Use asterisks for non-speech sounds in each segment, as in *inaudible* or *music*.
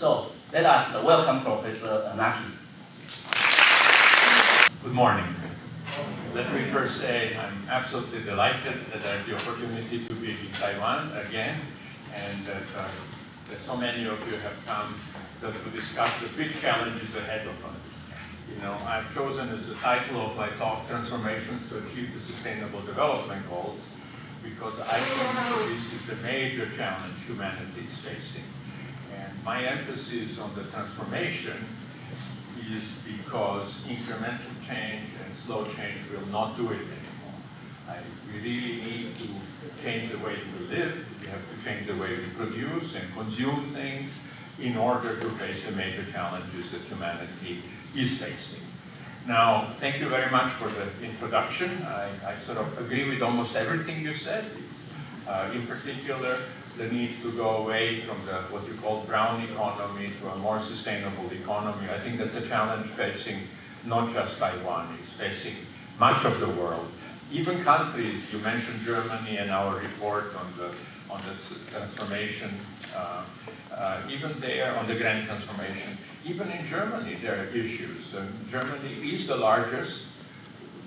So let us welcome Professor Anaki. Good morning. Let me first say I'm absolutely delighted that I have the opportunity to be in Taiwan again and that, uh, that so many of you have come to, to discuss the big challenges ahead of us. You know, I've chosen as the title of my talk, Transformations to Achieve the Sustainable Development Goals, because I think this is the major challenge humanity is facing. My emphasis on the transformation is because incremental change and slow change will not do it anymore. I, we really need to change the way we live, we have to change the way we produce and consume things in order to face the major challenges that humanity is facing. Now, thank you very much for the introduction. I, I sort of agree with almost everything you said. Uh, in particular, the need to go away from the what you call brown economy to a more sustainable economy. I think that's a challenge facing not just Taiwan, it's facing much of the world. Even countries, you mentioned Germany in our report on the on the transformation, uh, uh, even there on the grand transformation, even in Germany there are issues. Uh, Germany is the largest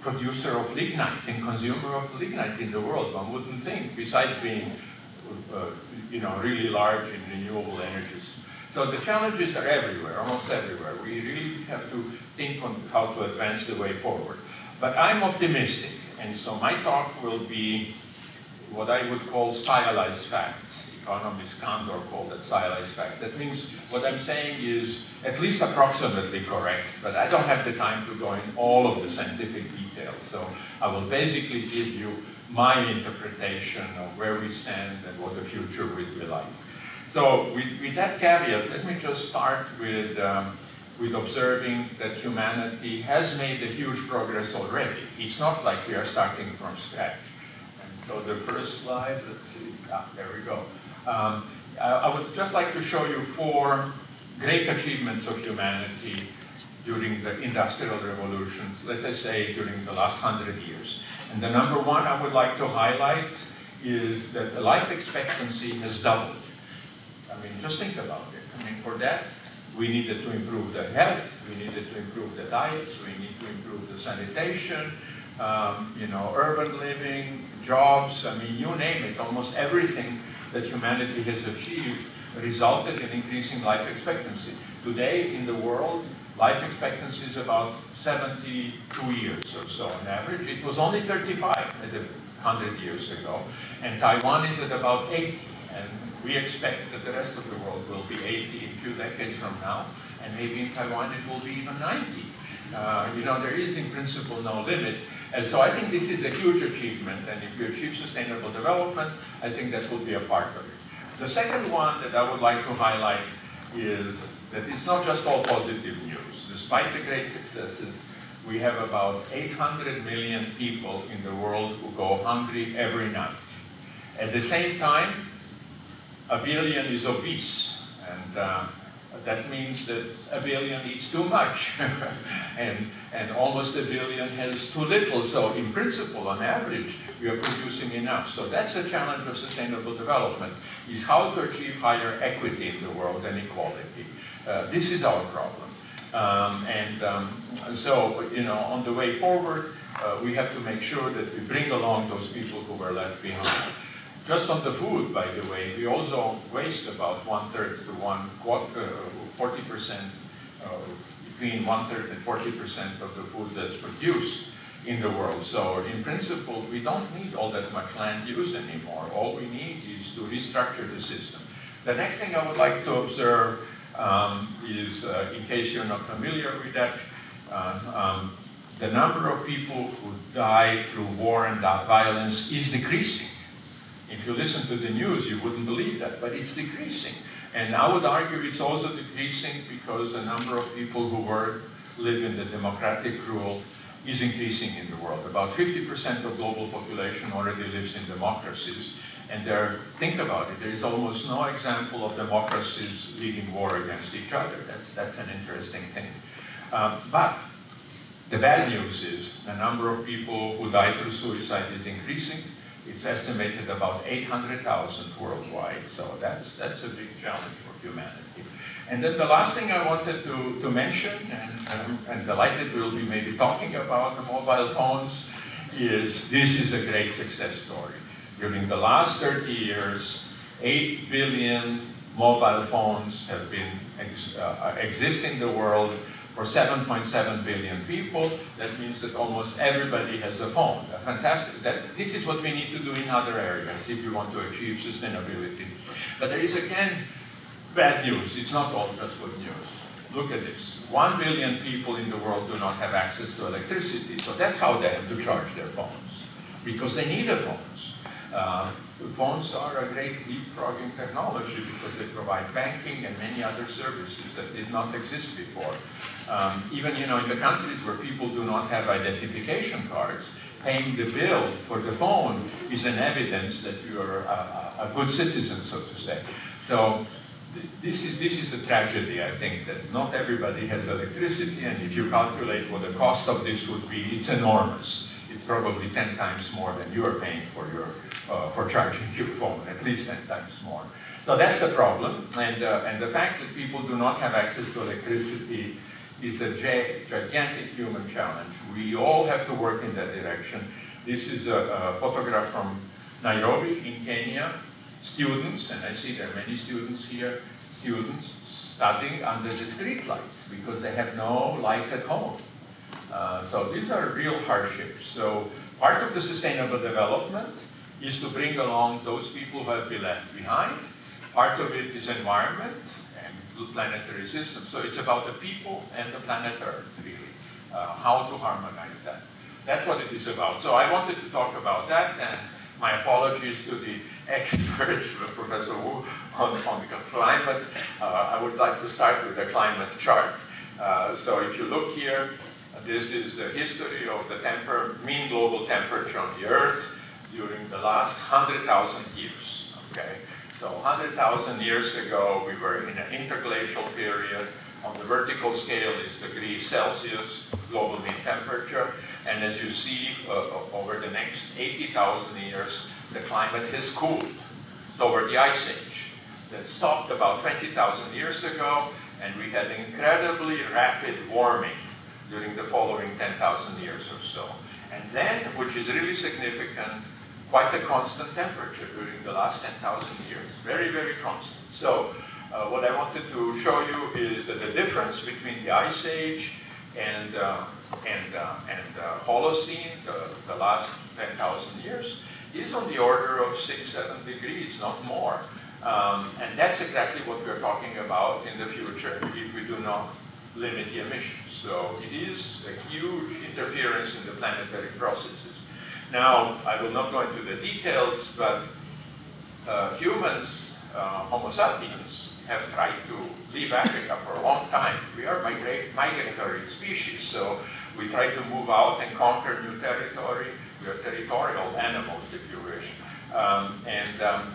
producer of lignite and consumer of lignite in the world. One wouldn't think, besides being uh, you know, really large in renewable energies. So the challenges are everywhere, almost everywhere. We really have to think on how to advance the way forward. But I'm optimistic, and so my talk will be what I would call stylized facts. Economist Kaldor called it stylized facts. That means what I'm saying is at least approximately correct, but I don't have the time to go in all of the scientific details. So I will basically give you my interpretation of where we stand and what the future will be like. So with, with that caveat, let me just start with, um, with observing that humanity has made a huge progress already. It's not like we are starting from scratch. And so the first slide, let's see, ah, there we go. Um, I, I would just like to show you four great achievements of humanity during the Industrial Revolution, let us say during the last hundred years. And the number one I would like to highlight is that the life expectancy has doubled. I mean, just think about it. I mean, for that, we needed to improve the health, we needed to improve the diets, we need to improve the sanitation, um, you know, urban living, jobs, I mean, you name it, almost everything that humanity has achieved resulted in increasing life expectancy. Today, in the world, life expectancy is about 72 years or so on average. It was only 35 100 years ago, and Taiwan is at about 80, and we expect that the rest of the world will be 80 in few decades from now, and maybe in Taiwan it will be even 90. Uh, you know, there is in principle no limit, and so I think this is a huge achievement, and if you achieve sustainable development, I think that will be a part of it. The second one that I would like to highlight is that it's not just all positive news despite the great successes, we have about 800 million people in the world who go hungry every night. At the same time, a billion is obese, and uh, that means that a billion eats too much, *laughs* and, and almost a billion has too little. So in principle, on average, we are producing enough. So that's a challenge of sustainable development, is how to achieve higher equity in the world and equality. Uh, this is our problem. Um, and um, so, you know, on the way forward, uh, we have to make sure that we bring along those people who were left behind. Just on the food, by the way, we also waste about one-third to one, 40%, uh, between one-third and 40% of the food that's produced in the world. So in principle, we don't need all that much land use anymore. All we need is to restructure the system. The next thing I would like to observe um, is, uh, in case you're not familiar with that, uh, um, the number of people who die through war and violence is decreasing. If you listen to the news, you wouldn't believe that, but it's decreasing. And I would argue it's also decreasing because the number of people who work, live in the democratic rule is increasing in the world. About 50% of global population already lives in democracies, and there, think about it, there is almost no example of democracies leading war against each other. That's, that's an interesting thing. Um, but the bad news is the number of people who die through suicide is increasing. It's estimated about 800,000 worldwide, so that's, that's a big challenge for humanity. And then the last thing I wanted to, to mention, and I'm, I'm delighted we'll be maybe talking about the mobile phones, is this is a great success story. During the last 30 years, 8 billion mobile phones have been ex uh, exist in the world for 7.7 billion people. That means that almost everybody has a phone. A fantastic. That, this is what we need to do in other areas if we want to achieve sustainability. But there is again bad news. It's not all just good news. Look at this. One billion people in the world do not have access to electricity. So that's how they have to charge their phones, because they need a phones. Uh, phones are a great leapfrogging technology because they provide banking and many other services that did not exist before. Um, even you know, in the countries where people do not have identification cards, paying the bill for the phone is an evidence that you're a, a good citizen, so to say. So this is, this is the tragedy, I think, that not everybody has electricity, and if you calculate what the cost of this would be, it's enormous. It's probably 10 times more than you are paying for, your, uh, for charging your phone, at least 10 times more. So that's the problem, and, uh, and the fact that people do not have access to electricity is a gigantic human challenge. We all have to work in that direction. This is a, a photograph from Nairobi in Kenya, students, and I see there are many students here, students studying under the street lights because they have no light at home. Uh, so these are real hardships. So part of the sustainable development is to bring along those people who have been left behind. Part of it is environment and planetary systems. So it's about the people and the planet Earth, really, uh, how to harmonize that. That's what it is about. So I wanted to talk about that, and my apologies to the *laughs* experts, Professor Wu, on, on the climate. Uh, I would like to start with the climate chart. Uh, so if you look here, this is the history of the temper, mean global temperature on the Earth during the last 100,000 years. Okay, so 100,000 years ago, we were in an interglacial period. On the vertical scale is degrees Celsius, global mean temperature. And as you see, uh, over the next 80,000 years, the climate has cooled over the Ice Age. That stopped about 20,000 years ago, and we had incredibly rapid warming during the following 10,000 years or so. And then, which is really significant, quite a constant temperature during the last 10,000 years. Very, very constant. So uh, what I wanted to show you is that the difference between the Ice Age and, uh, and, uh, and uh, Holocene, the, the last 10,000 years, is on the order of six, seven degrees, not more. Um, and that's exactly what we're talking about in the future if we do not limit the emissions. So it is a huge interference in the planetary processes. Now, I will not go into the details, but uh, humans, uh, Homo sapiens, have tried to leave Africa for a long time. We are migratory species, so we try to move out and conquer new territory. We are territorial animals, if you wish. Um, and um,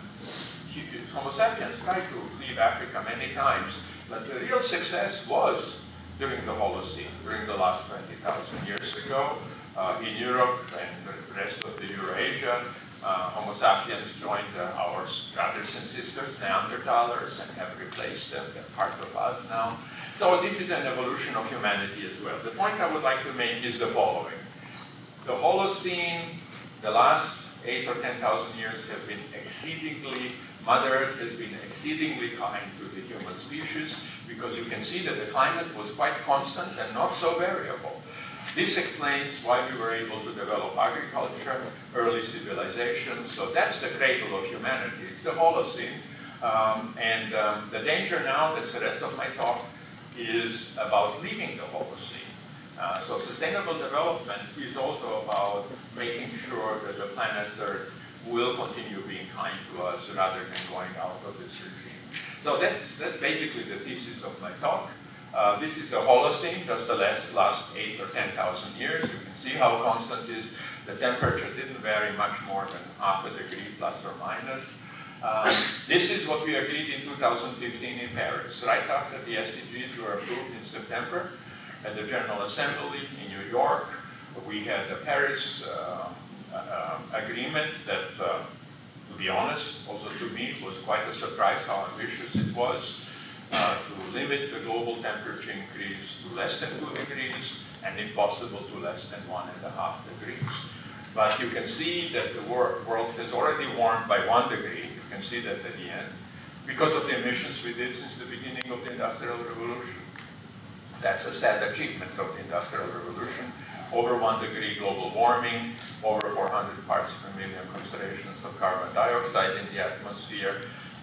Homo sapiens tried to leave Africa many times, but the real success was during the Holocene, during the last 20,000 years ago, uh, in Europe and the rest of the Eurasia, uh, Homo sapiens joined uh, our brothers and sisters, Neanderthalers, and have replaced them. They're part of us now. So this is an evolution of humanity as well. The point I would like to make is the following. The Holocene, the last eight or 10,000 years have been exceedingly, Mother Earth has been exceedingly kind to the human species because you can see that the climate was quite constant and not so variable. This explains why we were able to develop agriculture, early civilization. So that's the cradle of humanity. It's the Holocene. Um, and um, the danger now, that's the rest of my talk, is about leaving the Holocene. Uh, so sustainable development is also about making sure that the planet Earth will continue being kind to us rather than going out of this regime. So that's, that's basically the thesis of my talk. Uh, this is the Holocene, just the last, last 8 or 10,000 years. You can see how constant is. The temperature didn't vary much more than half a degree plus or minus. Um, this is what we agreed in 2015 in Paris, right after the SDGs were approved in September at the General Assembly in New York. We had the Paris uh, uh, agreement that, uh, to be honest, also to me, was quite a surprise how ambitious it was uh, to limit the global temperature increase to less than 2 degrees and if possible to less than 1.5 degrees. But you can see that the wor world has already warmed by 1 degree. You can see that at the end because of the emissions we did since the beginning of the Industrial Revolution. That's a sad achievement of the Industrial Revolution. Over one degree global warming, over 400 parts per million concentrations of carbon dioxide in the atmosphere.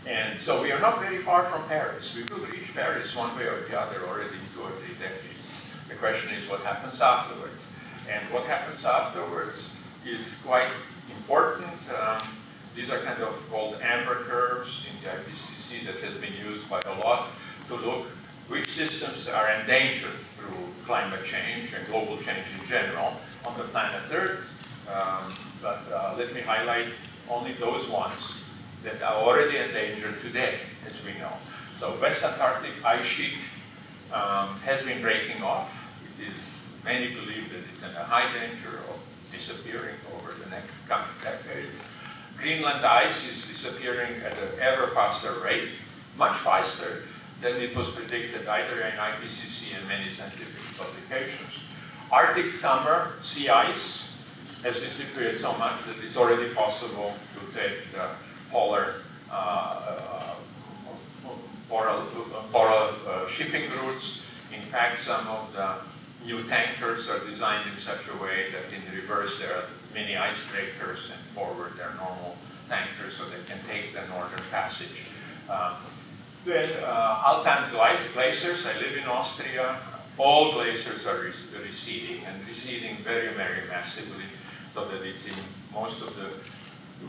And so we are not very far from Paris. We will reach Paris one way or the other already in two or three decades. The question is what happens afterwards. And what happens afterwards is quite important. Um, these are kind of called amber curves in the IPCC that has been used quite a lot to look which systems are endangered through climate change and global change in general on the planet Earth. Um, but uh, let me highlight only those ones that are already endangered today, as we know. So West Antarctic ice sheet um, has been breaking off. It is, many believe that it's in a high danger of disappearing over the next coming decades. Greenland ice is disappearing at an ever faster rate, much faster than it was predicted either in IPCC and many scientific publications. Arctic summer sea ice has disappeared so much that it's already possible to take the polar, uh, polar, polar uh, shipping routes. In fact, some of the new tankers are designed in such a way that in reverse there are mini icebreakers and forward they're normal tankers so they can take the northern passage. Um, then uh, alpine glaciers, I live in Austria, all glaciers are receding and receding very, very massively so that it's in most of the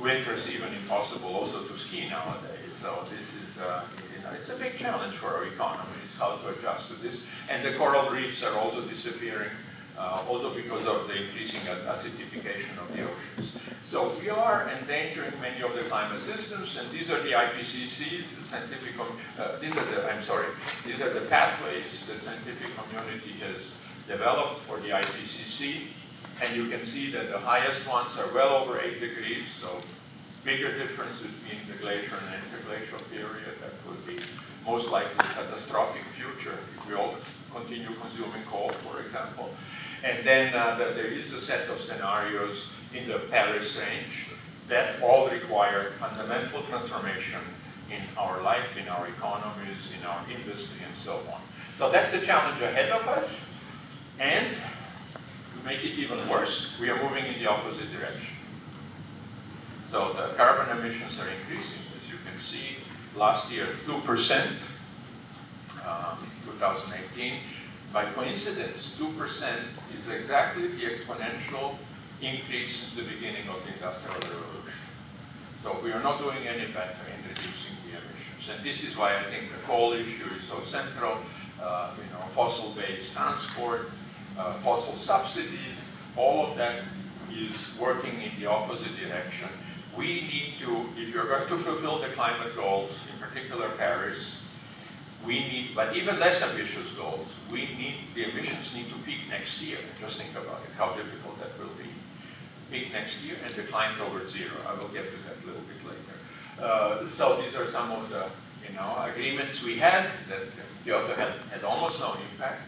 winters even impossible also to ski nowadays. So this is, uh, you know, it's a big challenge for our economies how to adjust to this. And the coral reefs are also disappearing uh, also because of the increasing acidification of the oceans. So we are endangering many of the climate systems, and these are the IPCCs, the scientific, uh, these are the, I'm sorry, these are the pathways the scientific community has developed for the IPCC, and you can see that the highest ones are well over 8 degrees, so bigger difference between the glacial and interglacial period. That would be most likely a catastrophic future if we all continue consuming coal, for example. And then uh, the, there is a set of scenarios in the Paris range that all require fundamental transformation in our life, in our economies, in our industry, and so on. So that's the challenge ahead of us. And make it even worse, we are moving in the opposite direction. So the carbon emissions are increasing, as you can see. Last year, 2%, um, 2018. By coincidence, 2% is exactly the exponential increase since the beginning of the Industrial Revolution. So we are not doing any better in reducing the emissions. And this is why I think the coal issue is so central. Uh, you know, fossil-based transport, uh, fossil subsidies, all of that is working in the opposite direction. We need to, if you're going to fulfill the climate goals, in particular Paris, we need, but even less ambitious goals, we need, the emissions need to peak next year. Just think about it, how difficult that will be. Peak next year and decline towards zero. I will get to that a little bit later. Uh, so these are some of the, you know, agreements we had that Kyoto had, had almost no impact.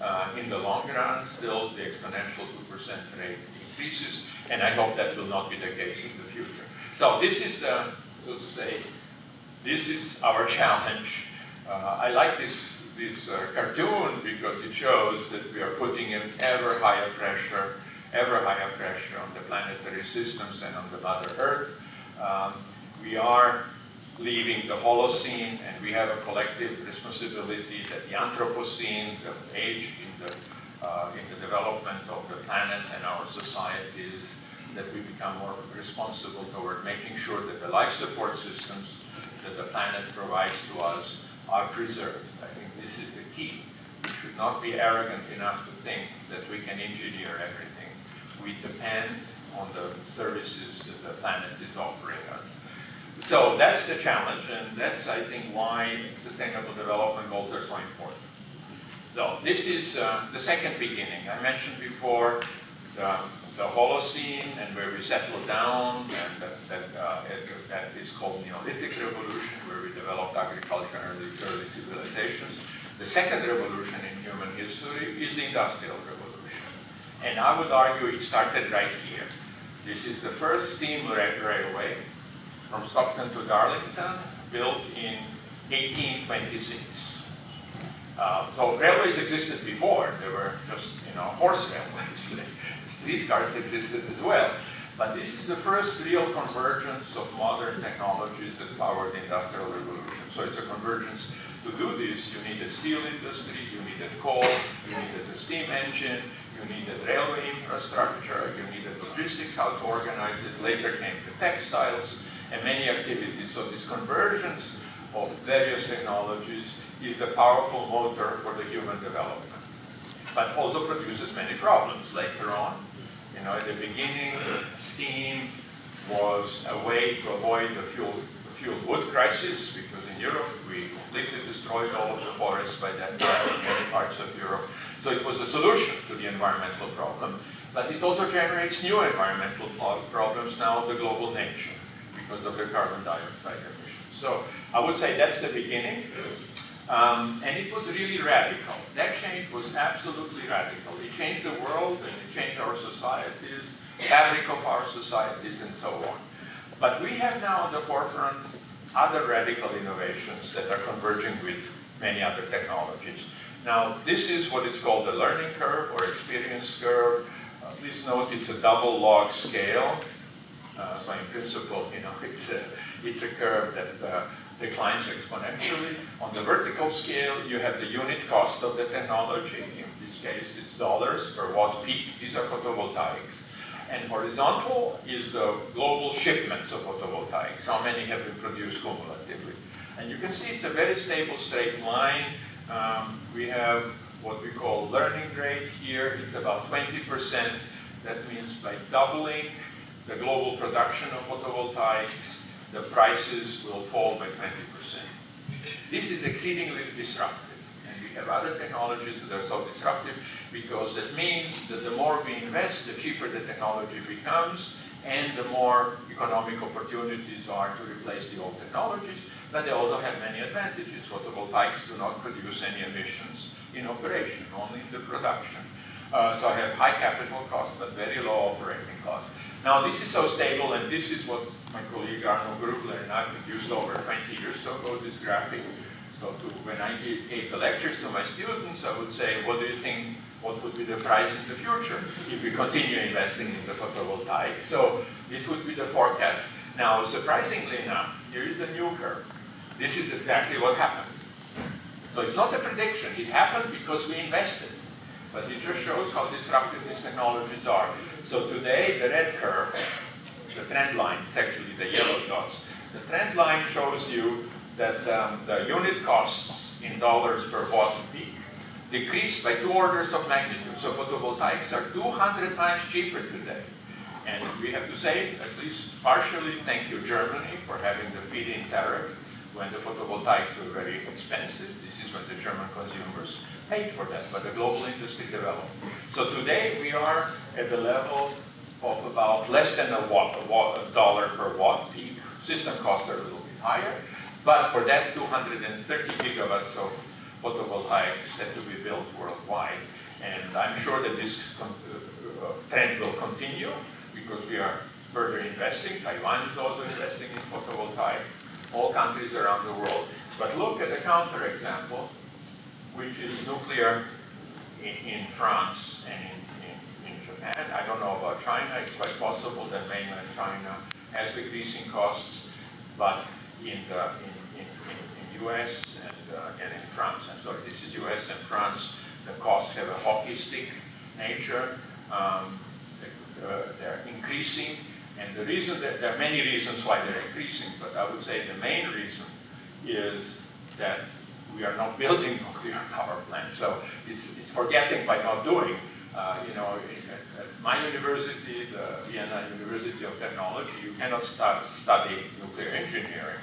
Uh, in the long run, still the exponential 2% rate increases, and I hope that will not be the case in the future. So this is so to say, this is our challenge uh, I like this, this uh, cartoon because it shows that we are putting an ever higher pressure, ever higher pressure on the planetary systems and on the Mother Earth. Um, we are leaving the Holocene, and we have a collective responsibility that the Anthropocene, the age in the, uh, in the development of the planet and our societies, that we become more responsible toward making sure that the life support systems that the planet provides to us are preserved. I think this is the key. We should not be arrogant enough to think that we can engineer everything. We depend on the services that the planet is offering us. So that's the challenge, and that's, I think, why sustainable development goals are so important. So this is uh, the second beginning. I mentioned before the, the Holocene and where we settled down, and that, that, uh, that is called Neolithic Revolution, where we developed agriculture and early, early civilizations. The second revolution in human history is the Industrial Revolution. And I would argue it started right here. This is the first steam railway from Stockton to Darlington, built in 1826. Uh, so railways existed before. They were just, you know, horse railways. *laughs* Streetcars existed as well. But this is the first real convergence of modern technologies that powered the Industrial Revolution. So it's a convergence. To do this, you needed steel industry, you needed coal, you needed a steam engine, you needed railway infrastructure, you needed logistics, how to organize it. Later came the textiles and many activities. So this convergence of various technologies is the powerful motor for the human development. But also produces many problems later on. You know, at the beginning, steam was a way to avoid the fuel, the fuel wood crisis, because in Europe we completely destroyed all of the forests by that time in many parts of Europe. So it was a solution to the environmental problem, but it also generates new environmental problems now of the global nature because of the carbon dioxide emissions. So I would say that's the beginning. Um, and it was really radical. That change was absolutely radical. It changed the world and it changed our societies, fabric of our societies and so on. But we have now on the forefront other radical innovations that are converging with many other technologies. Now, this is what is called the learning curve or experience curve. Uh, please note it's a double log scale. Uh, so in principle, you know, *laughs* it's a, it's a curve that uh, declines exponentially. On the vertical scale, you have the unit cost of the technology. In this case, it's dollars per watt peak. These are photovoltaics. And horizontal is the global shipments of photovoltaics. How many have been produced cumulatively? And you can see it's a very stable straight line. Um, we have what we call learning rate here. It's about 20%. That means by doubling the global production of photovoltaics, the prices will fall by 20%. This is exceedingly disruptive. And we have other technologies that are so disruptive because that means that the more we invest, the cheaper the technology becomes, and the more economic opportunities are to replace the old technologies. But they also have many advantages. Photovoltaics do not produce any emissions in operation, only in the production. Uh, so I have high capital costs, but very low operating costs. Now this is so stable, and this is what my colleague Arno Grubler and I produced over 20 years ago, this graphic. So to, when I gave the lectures to my students, I would say, what do you think, what would be the price in the future if we continue investing in the photovoltaic? So this would be the forecast. Now, surprisingly enough, here is a new curve. This is exactly what happened. So it's not a prediction. It happened because we invested. But it just shows how disruptive these technologies are. So today, the red curve the trend line, it's actually the yellow dots. The trend line shows you that um, the unit costs in dollars per watt peak decreased by two orders of magnitude. So photovoltaics are 200 times cheaper today. And we have to say, at least partially, thank you Germany for having the feed-in tariff when the photovoltaics were very expensive. This is when the German consumers paid for that, but the global industry developed. So today we are at the level of about less than a, watt, a, watt, a dollar per watt peak. System costs are a little bit higher, but for that 230 gigawatts of photovoltaics had to be built worldwide. And I'm sure that this uh, uh, trend will continue because we are further investing. Taiwan is also investing in photovoltaics, all countries around the world. But look at the counterexample, which is nuclear in, in France and in Japan. I don't know about China. It's quite possible that mainland China has decreasing costs, but in the in, in, in, in US and uh, again in France, I'm sorry, this is US and France, the costs have a hockey stick nature. Um, uh, they're increasing, and the reason that there are many reasons why they're increasing, but I would say the main reason is that we are not building *laughs* nuclear power plants. So it's, it's forgetting by not doing. Uh, you know, at, at, my university, the Vienna University of Technology, you cannot start, study nuclear engineering.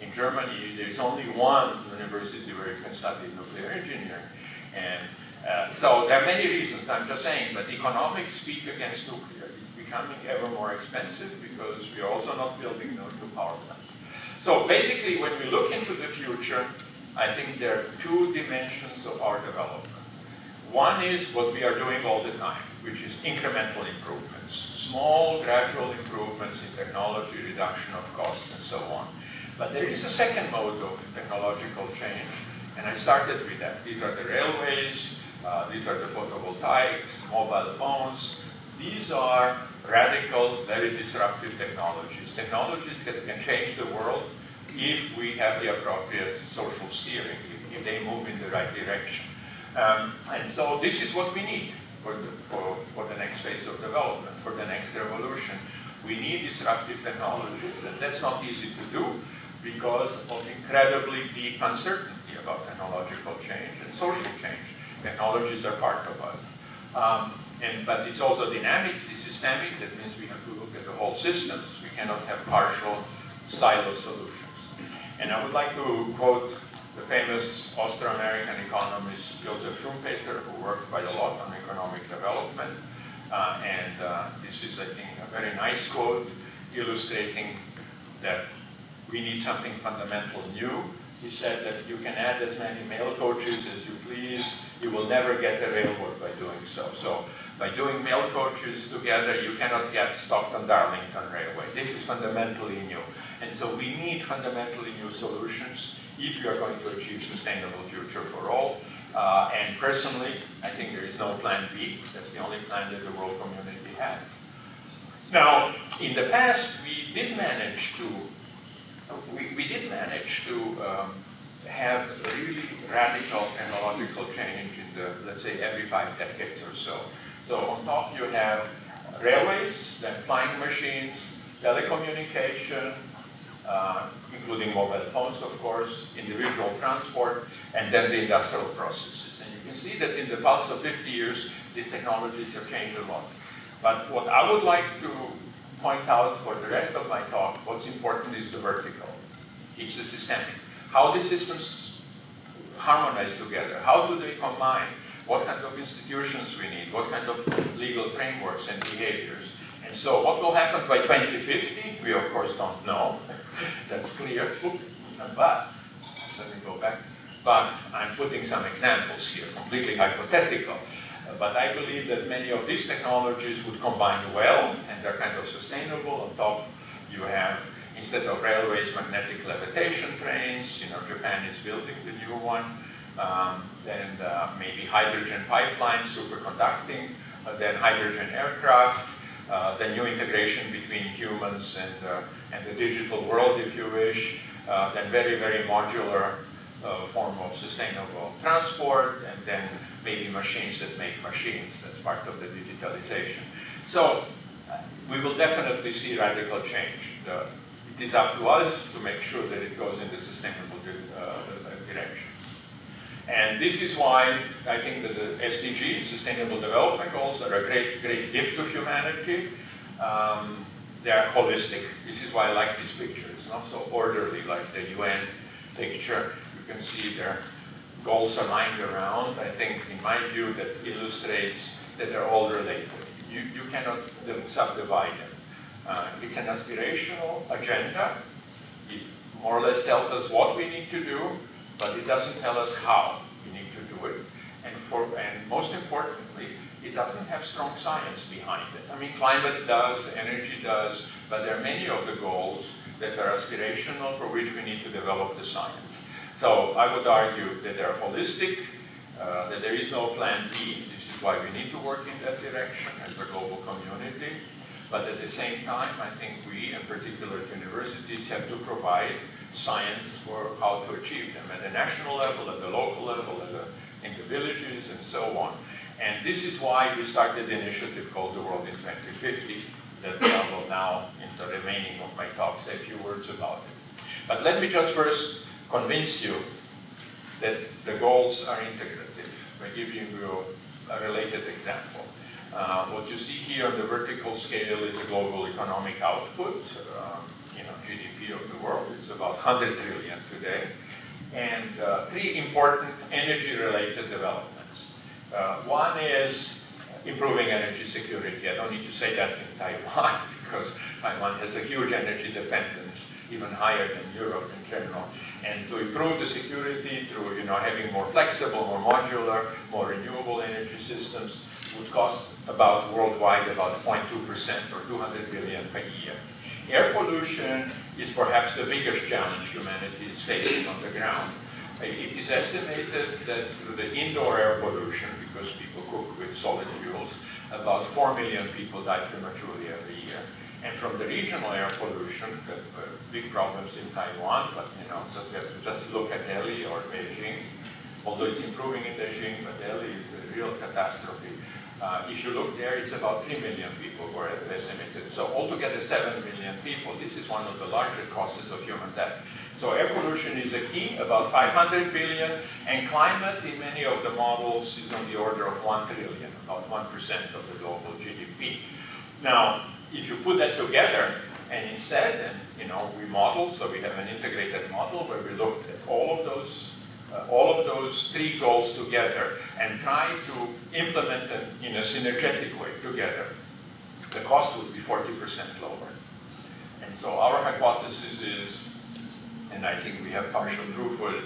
In Germany, there's only one university where you can study nuclear engineering. And uh, so there are many reasons, I'm just saying, but economics speak against nuclear. It's becoming ever more expensive because we are also not building new power plants. So basically, when we look into the future, I think there are two dimensions of our development. One is what we are doing all the time, which is incremental improvements, small, gradual improvements in technology, reduction of costs, and so on. But there is a second mode of technological change, and I started with that. These are the railways, uh, these are the photovoltaics, mobile phones. These are radical, very disruptive technologies. Technologies that can change the world if we have the appropriate social steering, if, if they move in the right direction. Um, and so this is what we need for the, for, for the next phase of development, for the next revolution. We need disruptive technologies, and that's not easy to do because of incredibly deep uncertainty about technological change and social change. Technologies are part of us. Um, and, but it's also dynamic, it's systemic, that means we have to look at the whole systems. We cannot have partial silo solutions. And I would like to quote the famous Austro-American economist Joseph Schumpeter, who worked quite a lot on economic development. Uh, and uh, this is, I think, a very nice quote illustrating that we need something fundamental new. He said that you can add as many mail coaches as you please. You will never get the railroad by doing so. So by doing mail coaches together, you cannot get Stockton-Darlington Railway. This is fundamentally new. And so we need fundamentally new solutions if you are going to achieve sustainable future for all. Uh, and personally, I think there is no plan B. That's the only plan that the world community has. Now, in the past, we did manage to, we, we did manage to um, have really radical technological change in the, let's say, every five decades or so. So on top you have railways, then flying machines, telecommunication, uh, including mobile phones, of course, individual transport, and then the industrial processes. And you can see that in the past of 50 years, these technologies have changed a lot. But what I would like to point out for the rest of my talk, what's important is the vertical. It's the systemic. How the systems harmonize together. How do they combine? What kind of institutions we need? What kind of legal frameworks and behaviors? And so what will happen by 2050? We of course don't know. *laughs* That's clear. But, let me go back. But I'm putting some examples here, completely hypothetical. But I believe that many of these technologies would combine well, and they're kind of sustainable. On top, you have, instead of railways, magnetic levitation trains. You know, Japan is building the new one. Um, then uh, maybe hydrogen pipelines, superconducting, uh, then hydrogen aircraft, uh, the new integration between humans and, uh, and the digital world, if you wish, uh, then very, very modular uh, form of sustainable transport, and then maybe machines that make machines. That's part of the digitalization. So we will definitely see radical change. The, it is up to us to make sure that it goes in the sustainable direction. And this is why I think that the SDGs, Sustainable Development Goals, are a great, great gift to humanity. Um, they are holistic. This is why I like this picture. It's not so orderly like the UN picture. You can see their goals are lined around. I think, in my view, that illustrates that they're all related. You, you cannot subdivide them. Uh, it's an aspirational agenda. It more or less tells us what we need to do, but it doesn't tell us how we need to do it. And, for, and most importantly, it doesn't have strong science behind it. I mean, climate does, energy does, but there are many of the goals that are aspirational for which we need to develop the science. So I would argue that they're holistic, uh, that there is no plan B. This is why we need to work in that direction as a global community. But at the same time, I think we, in particular universities, have to provide science for how to achieve them at the national level, at the local level, the, in the villages, and so on. And this is why we started the initiative called The World in 2050 that I will now, in the remaining of my talk, say a few words about it. But let me just first convince you that the goals are integrative by giving you a related example. Uh, what you see here on the vertical scale is the global economic output. Um, you know, GDP of the world. It's about 100 trillion today. And uh, three important energy-related developments. Uh, one is improving energy security. I don't need to say that in Taiwan *laughs* because Taiwan has a huge energy dependence, even higher than Europe in general. And to improve the security through you know, having more flexible, more modular, more renewable energy systems would cost about worldwide about 0.2% or 200 billion per year. Air pollution is perhaps the biggest challenge humanity is facing on the ground. It is estimated that the indoor air pollution, because people cook with solid fuels, about 4 million people die prematurely every year. And from the regional air pollution, uh, big problems in Taiwan, but you know, just, have to just look at Delhi or Beijing. Although it's improving in Beijing, but Delhi is a real catastrophe. Uh, if you look there, it's about 3 million people who are estimated. So altogether 7 million people. This is one of the larger causes of human death. So air pollution is a key, about 500 billion, and climate in many of the models is on the order of 1 trillion, about 1% of the global GDP. Now, if you put that together, and instead, and you know, we model, so we have an integrated model where we look at all of those uh, all of those three goals together and try to implement them in a synergetic way together, the cost would be 40% lower. And so our hypothesis is, and I think we have partial proof for it,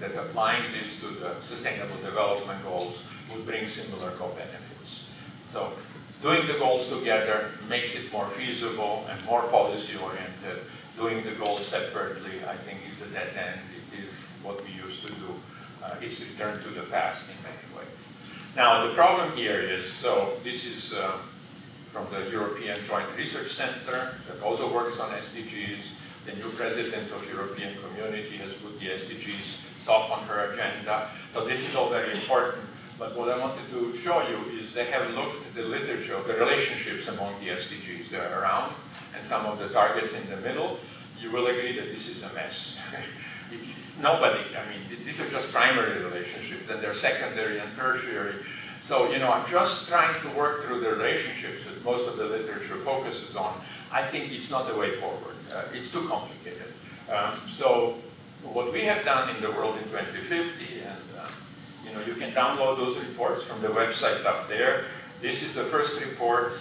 that applying this to the Sustainable Development Goals would bring similar co-benefits. So doing the goals together makes it more feasible and more policy-oriented. Doing the goals separately, I think, is a dead end. What we used to do. Uh, it's return to the past in many ways. Now, the problem here is, so this is uh, from the European Joint Research Center that also works on SDGs. The new president of European Community has put the SDGs top on her agenda. So this is all very important. But what I wanted to show you is they have looked at the literature of the relationships among the SDGs that are around and some of the targets in the middle. You will agree that this is a mess. *laughs* it's, nobody, I mean, these are just primary relationships, then they're secondary and tertiary. So, you know, I'm just trying to work through the relationships that most of the literature focuses on. I think it's not the way forward. Uh, it's too complicated. Um, so what we have done in the world in 2050, and uh, you know, you can download those reports from the website up there. This is the first report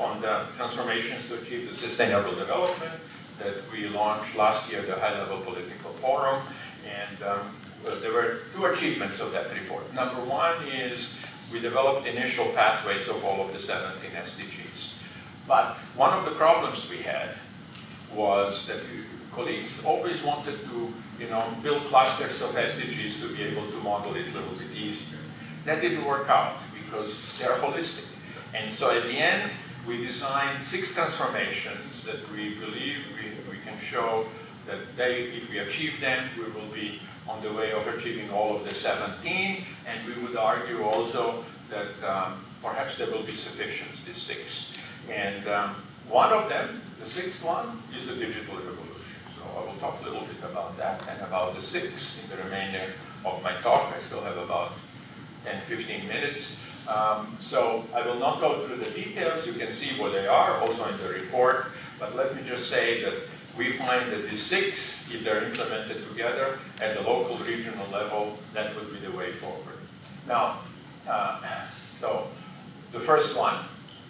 on the transformations to achieve the sustainable development that we launched last year, the high-level political forum. And um, there were two achievements of that report. Number one is we developed initial pathways of all of the 17 SDGs. But one of the problems we had was that colleagues always wanted to you know, build clusters of SDGs to be able to model it a little bit easier. That didn't work out because they're holistic. And so at the end, we designed six transformations that we believe show that they, if we achieve them, we will be on the way of achieving all of the 17, and we would argue also that um, perhaps there will be sufficient, these six. And um, one of them, the sixth one, is the digital revolution. So I will talk a little bit about that and about the six in the remainder of my talk. I still have about 10, 15 minutes. Um, so I will not go through the details. You can see what they are also in the report. But let me just say that we find that the six, if they're implemented together at the local regional level, that would be the way forward. Now, uh, so the first one,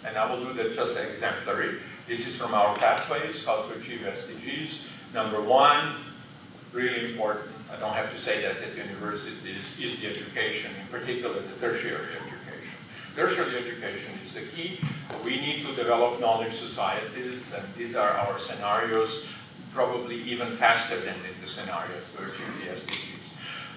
and I will do that just exemplary. This is from our pathways, how to achieve SDGs. Number one, really important, I don't have to say that at universities, is the education, in particular the tertiary education. Tertiary education is the key. We need to develop knowledge societies, and these are our scenarios, probably even faster than in the scenarios to achieve the SDGs.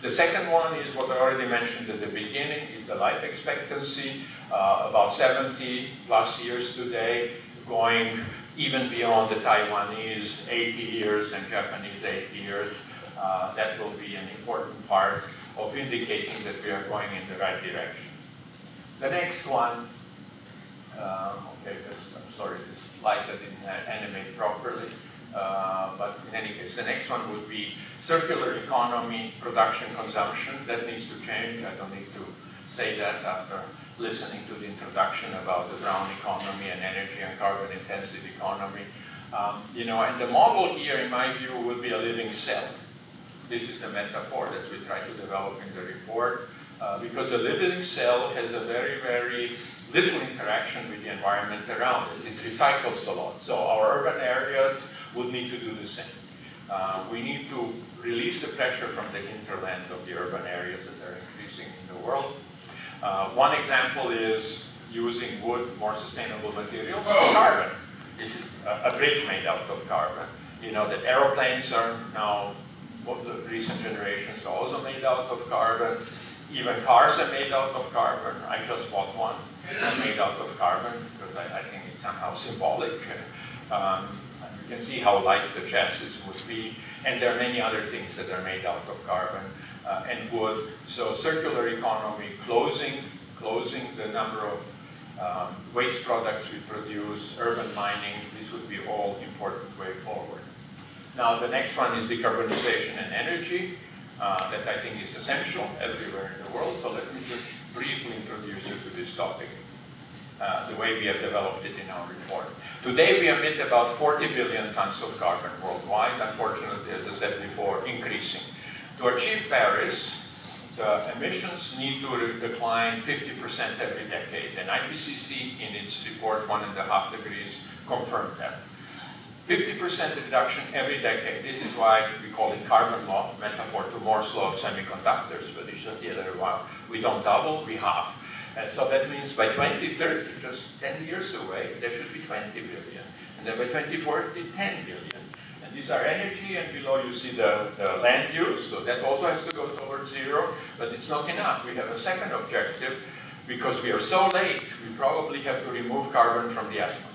The second one is what I already mentioned at the beginning, is the life expectancy, uh, about 70 plus years today, going even beyond the Taiwanese 80 years and Japanese 80 years. Uh, that will be an important part of indicating that we are going in the right direction. The next one, uh, okay, this, I'm sorry, this slide didn't animate properly. Uh, but in any case, the next one would be circular economy, production, consumption. That needs to change. I don't need to say that after listening to the introduction about the brown economy and energy and carbon intensive economy. Um, you know, and the model here, in my view, would be a living cell. This is the metaphor that we try to develop in the report, uh, because a living cell has a very, very little interaction with the environment around it. It recycles a lot. So our urban areas would need to do the same. Uh, we need to release the pressure from the hinterland of the urban areas that are increasing in the world. Uh, one example is using wood, more sustainable materials, carbon. This is a, a bridge made out of carbon. You know that aeroplanes are now, the recent generations are also made out of carbon. Even cars are made out of carbon. I just bought one made out of carbon because I, I think it's somehow symbolic. *laughs* Um, can see how light the chassis would be. And there are many other things that are made out of carbon uh, and wood. So circular economy, closing, closing the number of um, waste products we produce, urban mining, this would be all important way forward. Now the next one is decarbonization and energy. Uh, that I think is essential everywhere in the world. So let me just briefly introduce you to this topic, uh, the way we have developed it in our report. Today we emit about 40 billion tons of carbon worldwide, unfortunately, as I said before, increasing. To achieve Paris, the emissions need to decline 50% every decade, and IPCC in its report, one and a half degrees, confirmed that. 50% reduction every decade. This is why we call it carbon law, metaphor to Moore's law of semiconductors, but it's just the other way. We don't double, we half. And so that means by 2030, just 10 years away, there should be 20 billion. And then by 2040, 10 billion. And these are energy, and below you see the, the land use, so that also has to go towards zero, but it's not enough. We have a second objective, because we are so late, we probably have to remove carbon from the atmosphere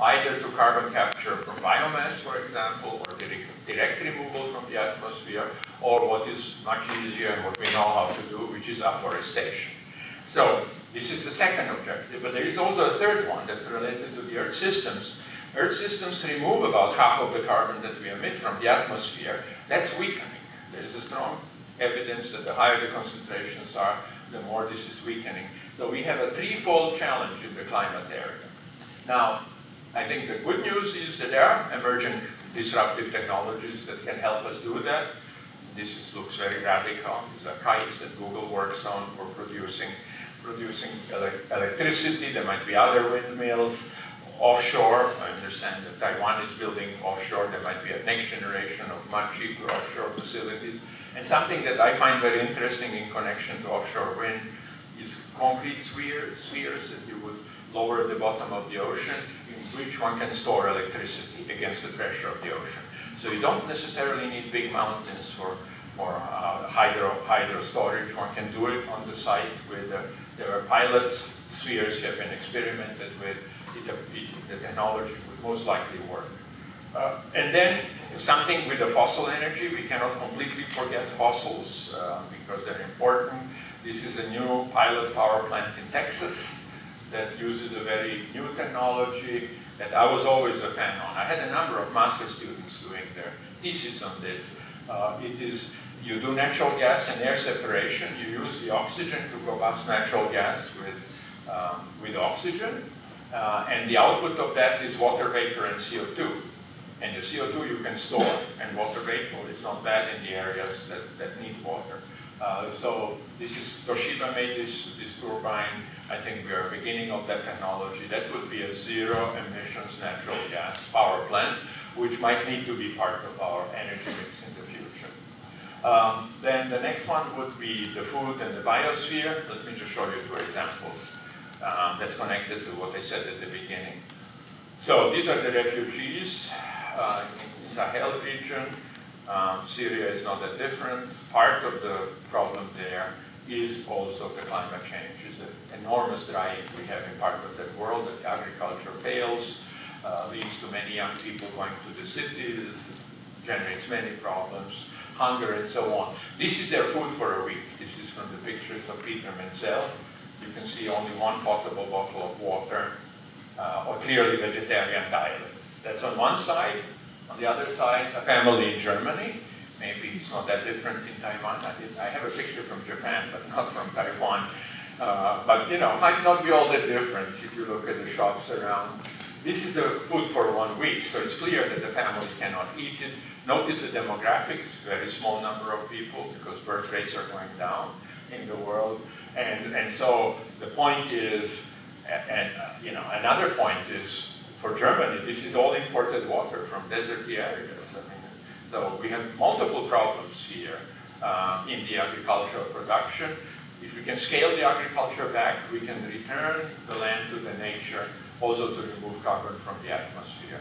either to carbon capture from biomass, for example, or direct removal from the atmosphere, or what is much easier and what we know how to do, which is afforestation. So this is the second objective, but there is also a third one that's related to the Earth systems. Earth systems remove about half of the carbon that we emit from the atmosphere. That's weakening. There is a strong evidence that the higher the concentrations are, the more this is weakening. So we have a threefold challenge in the climate area. Now, I think the good news is that there are emerging disruptive technologies that can help us do that. This is, looks very radical. These are kites that Google works on for producing, producing ele electricity. There might be other windmills offshore. I understand that Taiwan is building offshore. There might be a next generation of much cheaper offshore facilities. And something that I find very interesting in connection to offshore wind is concrete spheres, spheres that you would lower at the bottom of the ocean in which one can store electricity against the pressure of the ocean. So you don't necessarily need big mountains for, for uh, hydro, hydro storage. One can do it on the site with, uh, there are pilot spheres have been experimented with. It, it, the technology would most likely work. Uh, and then something with the fossil energy, we cannot completely forget fossils uh, because they're important. This is a new pilot power plant in Texas that uses a very new technology that I was always a fan on. I had a number of master students doing their thesis on this. Uh, it is, you do natural gas and air separation. You use the oxygen to combust natural gas with, um, with oxygen. Uh, and the output of that is water vapor and CO2. And the CO2 you can store, and water vapor is not bad in the areas that, that need water. Uh, so this is, Toshiba made this, this turbine. I think we are beginning of that technology. That would be a zero emissions natural gas power plant, which might need to be part of our energy mix. Um, then the next one would be the food and the biosphere. Let me just show you two examples um, that's connected to what I said at the beginning. So these are the refugees uh, in Sahel region. Um, Syria is not that different. Part of the problem there is also the climate change. It's an enormous drying we have in part of the world that agriculture fails, uh, leads to many young people going to the cities, generates many problems, hunger and so on. This is their food for a week. This is from the pictures of Peter Menzel. You can see only one potable bottle of water, uh, or clearly vegetarian diet. That's on one side. On the other side, a family in Germany. Maybe it's not that different in Taiwan. I, did, I have a picture from Japan, but not from Taiwan. Uh, but you know, might not be all that different if you look at the shops around. This is the food for one week, so it's clear that the family cannot eat it. Notice the demographics, very small number of people because birth rates are going down. in the world. And, and so the point is, and, you know, another point is for Germany, this is all imported water from deserty areas. I mean, so we have multiple problems here uh, in the agricultural production. If we can scale the agriculture back, we can return the land to the nature, also to remove carbon from the atmosphere.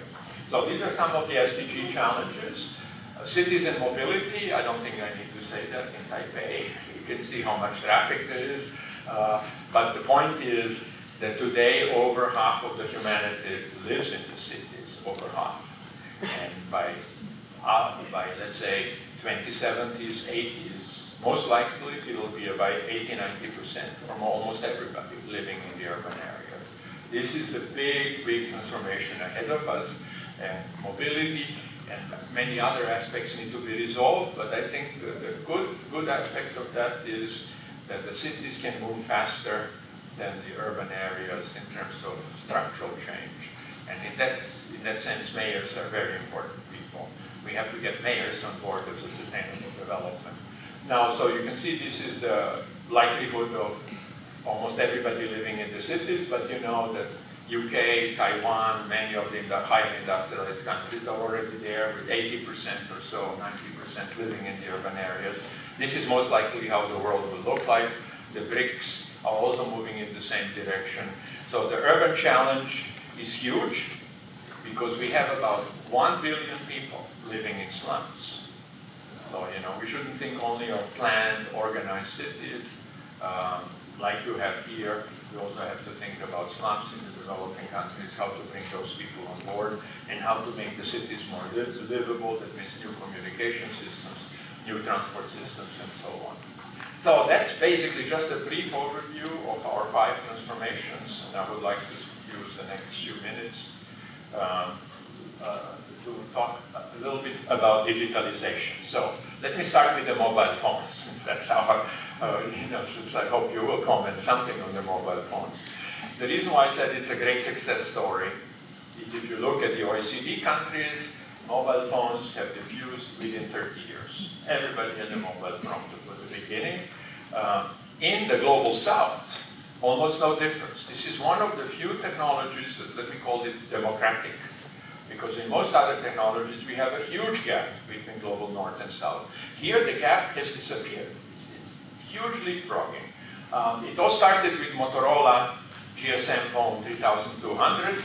So these are some of the SDG challenges. Uh, cities and mobility, I don't think I need to say that in Taipei. You can see how much traffic there is. Uh, but the point is that today over half of the humanity lives in the cities, over half. And by, uh, by let's say 2070s, 80s, most likely it will be about 80, 90% from almost everybody living in the urban areas. This is the big, big transformation ahead of us. And mobility and many other aspects need to be resolved, but I think the, the good, good aspect of that is that the cities can move faster than the urban areas in terms of structural change. And in that, in that sense, mayors are very important people. We have to get mayors on board of sustainable development. Now, so you can see this is the likelihood of almost everybody living in the cities, but you know that UK, Taiwan, many of the highly industrialized countries are already there with 80% or so, 90% living in the urban areas. This is most likely how the world will look like. The BRICS are also moving in the same direction. So the urban challenge is huge because we have about 1 billion people living in slums. So, you know, we shouldn't think only of planned, organized cities um, like you have here. We also have to think about slums in the developing countries, how to bring those people on board, and how to make the cities more livable. That means new communication systems, new transport systems, and so on. So that's basically just a brief overview of our five transformations, and I would like to use the next few minutes um, uh, to talk a little bit about digitalization. So let me start with the mobile phones, *laughs* since that's our uh, you know, since I hope you will comment something on the mobile phones. The reason why I said it's a great success story is if you look at the OECD countries, mobile phones have diffused within 30 years. Everybody had a mobile phone from the beginning. Uh, in the global south, almost no difference. This is one of the few technologies that, let me call it democratic. Because in most other technologies, we have a huge gap between global north and south. Here, the gap has disappeared huge leapfrogging. Um, it all started with Motorola GSM phone 3200.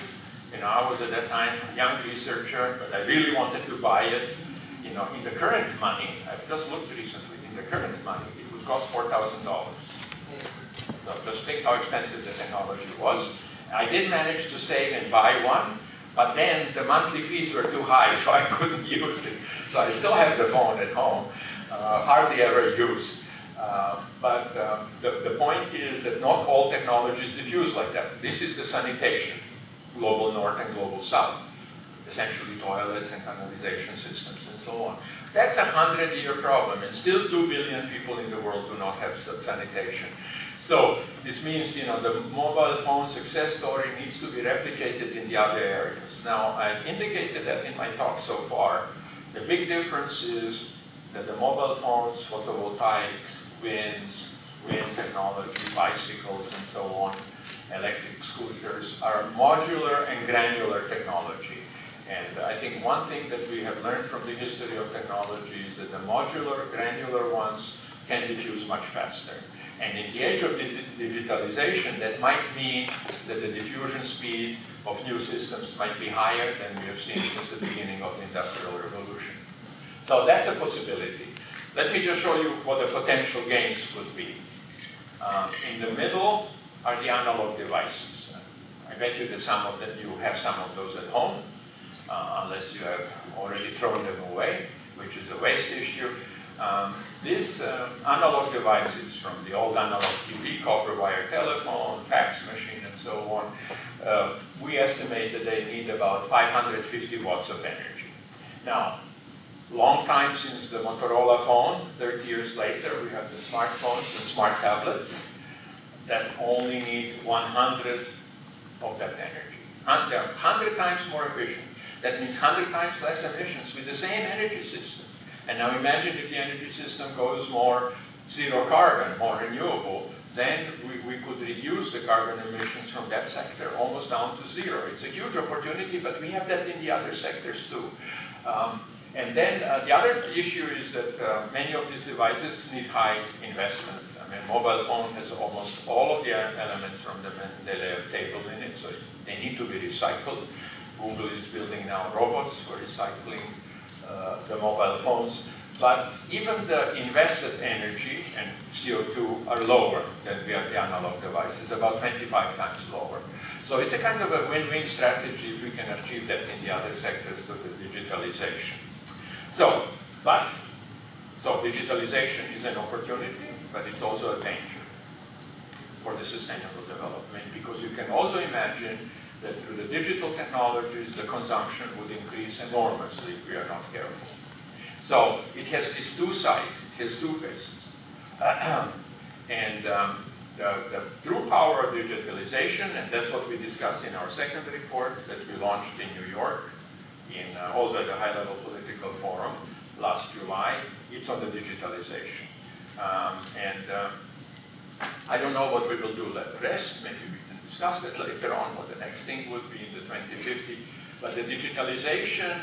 You know, I was at that time a young researcher, but I really wanted to buy it. You know, in the current money, I've just looked recently, in the current money, it would cost $4,000. So just think how expensive the technology was. I did manage to save and buy one, but then the monthly fees were too high, *laughs* so I couldn't use it. So I still have the phone at home, uh, hardly ever used. Uh, but um, the, the point is that not all technologies diffuse like that. This is the sanitation, global north and global south, essentially toilets and canalization systems and so on. That's a hundred-year problem, and still two billion people in the world do not have sanitation. So this means, you know, the mobile phone success story needs to be replicated in the other areas. Now, I've indicated that in my talk so far. The big difference is that the mobile phones, photovoltaics, winds, wind technology, bicycles, and so on, electric scooters, are modular and granular technology. And I think one thing that we have learned from the history of technology is that the modular, granular ones can diffuse much faster. And in the age of digitalization, that might mean that the diffusion speed of new systems might be higher than we have seen since the beginning of the Industrial Revolution. So that's a possibility. Let me just show you what the potential gains would be. Um, in the middle are the analog devices. I bet you that some of them, you have some of those at home, uh, unless you have already thrown them away, which is a waste issue. Um, these uh, analog devices from the old analog TV, copper wire telephone, fax machine, and so on, uh, we estimate that they need about 550 watts of energy. Now, long time since the Motorola phone. 30 years later, we have the smartphones and smart tablets that only need 100 of that energy. They're 100 times more efficient. That means 100 times less emissions with the same energy system. And now imagine if the energy system goes more zero carbon, more renewable, then we, we could reduce the carbon emissions from that sector almost down to zero. It's a huge opportunity, but we have that in the other sectors too. Um, and then uh, the other issue is that uh, many of these devices need high investment. I mean, mobile phone has almost all of the elements from the Mendeleev table in it, so they need to be recycled. Google is building now robots for recycling uh, the mobile phones. But even the invested energy and CO2 are lower than the, the analog devices, about 25 times lower. So it's a kind of a win-win strategy if we can achieve that in the other sectors through the digitalization. So, but, so digitalization is an opportunity, but it's also a danger for the sustainable development because you can also imagine that through the digital technologies, the consumption would increase enormously if we are not careful. So it has these two sides, it has two faces. *clears throat* and um, the, the, true power of digitalization, and that's what we discussed in our second report that we launched in New York, in uh, also at a high-level forum last July, it's on the digitalization. Um, and uh, I don't know what we will do the rest, maybe we can discuss that later on, what the next thing would be in the 2050. But the digitalization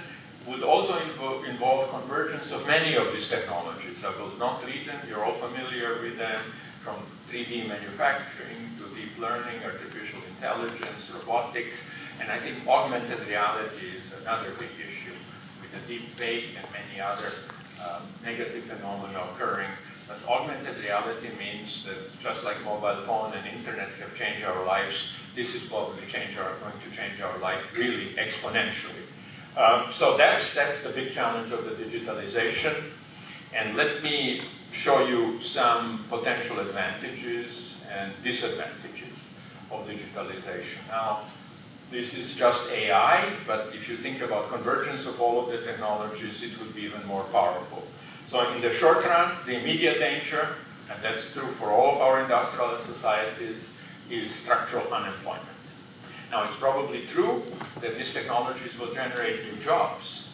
would also involve, involve convergence of many of these technologies. I will not read them, you're all familiar with them, from 3D manufacturing to deep learning, artificial intelligence, robotics, and I think augmented reality is another big issue the deep fake and many other um, negative phenomena occurring. But augmented reality means that just like mobile phone and internet have changed our lives, this is probably change our, going to change our life really exponentially. Um, so that's, that's the big challenge of the digitalization. And let me show you some potential advantages and disadvantages of digitalization. Now, this is just AI, but if you think about convergence of all of the technologies, it would be even more powerful. So in the short run, the immediate danger, and that's true for all of our industrial societies, is structural unemployment. Now, it's probably true that these technologies will generate new jobs,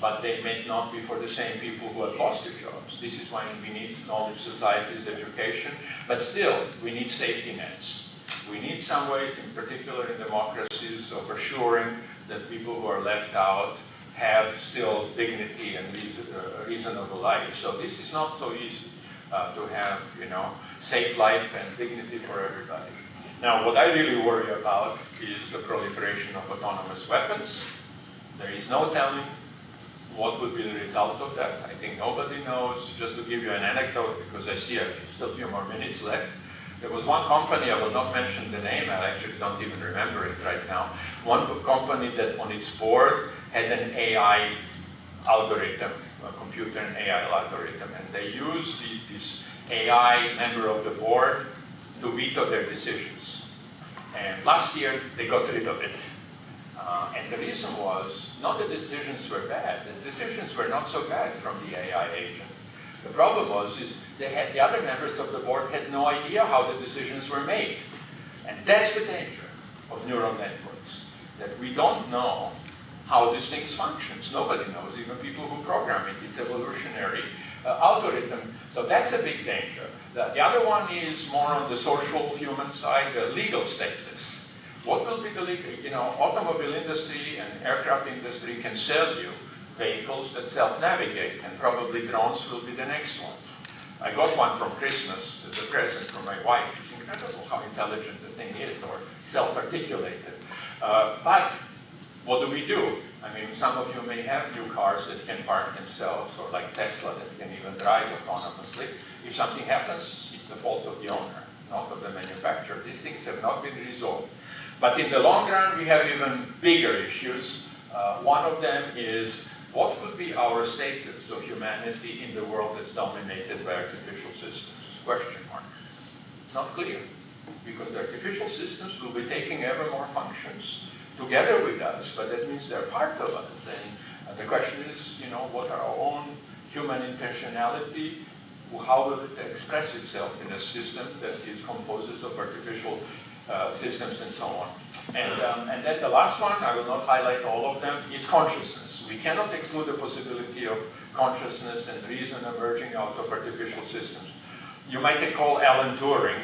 but they may not be for the same people who have lost their jobs. This is why we need knowledge societies, education, but still, we need safety nets. We need some ways, in particular in democracies, of assuring that people who are left out have still dignity and uh, reasonable life. So this is not so easy uh, to have, you know, safe life and dignity for everybody. Now, what I really worry about is the proliferation of autonomous weapons. There is no telling what would be the result of that. I think nobody knows. Just to give you an anecdote, because I see I still a few more minutes left. There was one company, I will not mention the name, I actually don't even remember it right now. One company that on its board had an AI algorithm, a computer and AI algorithm, and they used the, this AI member of the board to veto their decisions. And last year, they got rid of it. Uh, and the reason was, not the decisions were bad, the decisions were not so bad from the AI agent. The problem was, is they had, the other members of the board had no idea how the decisions were made. And that's the danger of neural networks, that we don't know how these things functions. Nobody knows, even people who program it. It's evolutionary uh, algorithm. So that's a big danger. The, the, other one is more on the social human side, the legal status. What will be the legal, you know, automobile industry and aircraft industry can sell you vehicles that self-navigate, and probably drones will be the next one. I got one from Christmas as a present for my wife. It's incredible how intelligent the thing is, or self-articulated. Uh, but what do we do? I mean, some of you may have new cars that can park themselves, or like Tesla that can even drive autonomously. If something happens, it's the fault of the owner, not of the manufacturer. These things have not been resolved. But in the long run, we have even bigger issues. Uh, one of them is what would be our status of humanity in the world that's dominated by artificial systems? Question mark. Not clear, because the artificial systems will be taking ever more functions together with us, but that means they're part of us. And uh, the question is, you know, what are our own human intentionality? How will it express itself in a system that is composed of artificial uh, systems and so on? And, um, and then the last one, I will not highlight all of them, is consciousness. We cannot exclude the possibility of consciousness and reason emerging out of artificial systems. you might recall Alan Turing,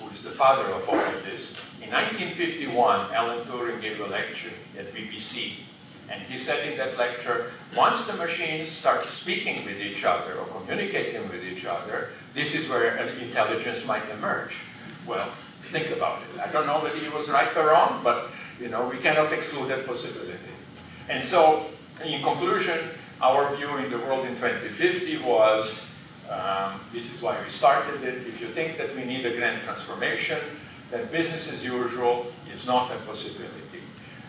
who is the father of all of this. In 1951, Alan Turing gave a lecture at BBC. And he said in that lecture, once the machines start speaking with each other or communicating with each other, this is where intelligence might emerge. Well, think about it. I don't know whether he was right or wrong, but you know, we cannot exclude that possibility. And so, in conclusion, our view in the world in 2050 was, um, this is why we started it, if you think that we need a grand transformation, then business as usual is not a possibility.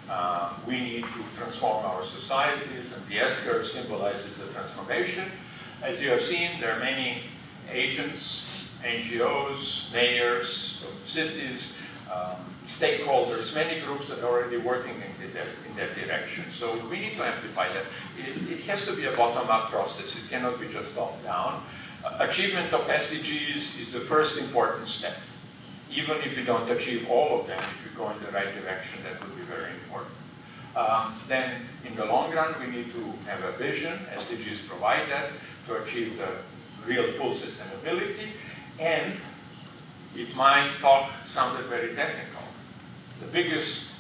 Uh, we need to transform our societies, and the S-curve symbolizes the transformation. As you have seen, there are many agents, NGOs, mayors of cities, um, stakeholders, many groups that are already working in that, in that direction. So we need to amplify that. It, it has to be a bottom-up process. It cannot be just top-down. Uh, achievement of SDGs is the first important step. Even if we don't achieve all of them, if we go in the right direction, that would be very important. Um, then, in the long run, we need to have a vision. SDGs provide that to achieve the real full sustainability. And it might talk sounded very technical. The biggest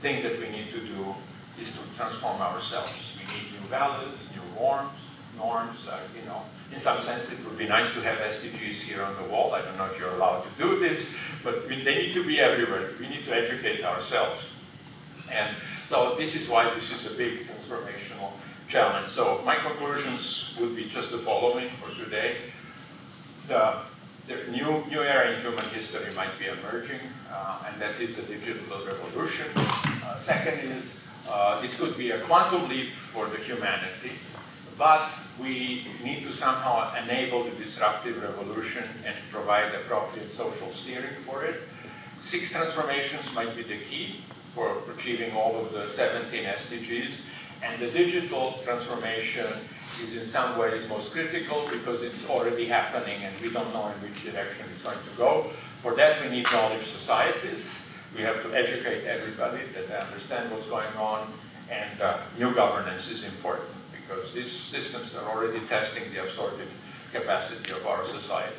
thing that we need to do is to transform ourselves. We need new values, new norms, norms, uh, you know. In some sense, it would be nice to have SDGs here on the wall. I don't know if you're allowed to do this, but we, they need to be everywhere. We need to educate ourselves. And so this is why this is a big transformational challenge. So my conclusions would be just the following for today. The, the new, new era in human history might be emerging, uh, and that is the digital revolution. Uh, second is, uh, this could be a quantum leap for the humanity, but we need to somehow enable the disruptive revolution and provide appropriate social steering for it. Six transformations might be the key for achieving all of the 17 SDGs. And the digital transformation is in some ways most critical because it's already happening and we don't know in which direction it's going to go. For that, we need knowledge societies. We have to educate everybody that they understand what's going on. And uh, new governance is important because these systems are already testing the absorptive capacity of our society.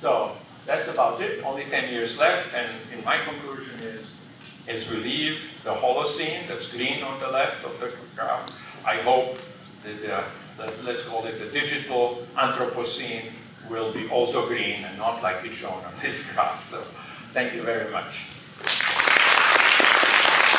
So that's about it. Only 10 years left. And in my conclusion is, as we leave the Holocene, that's green on the left of the graph, I hope that, uh, let's call it the digital Anthropocene will be also green and not like it's shown on this *laughs* graph. So thank you very much.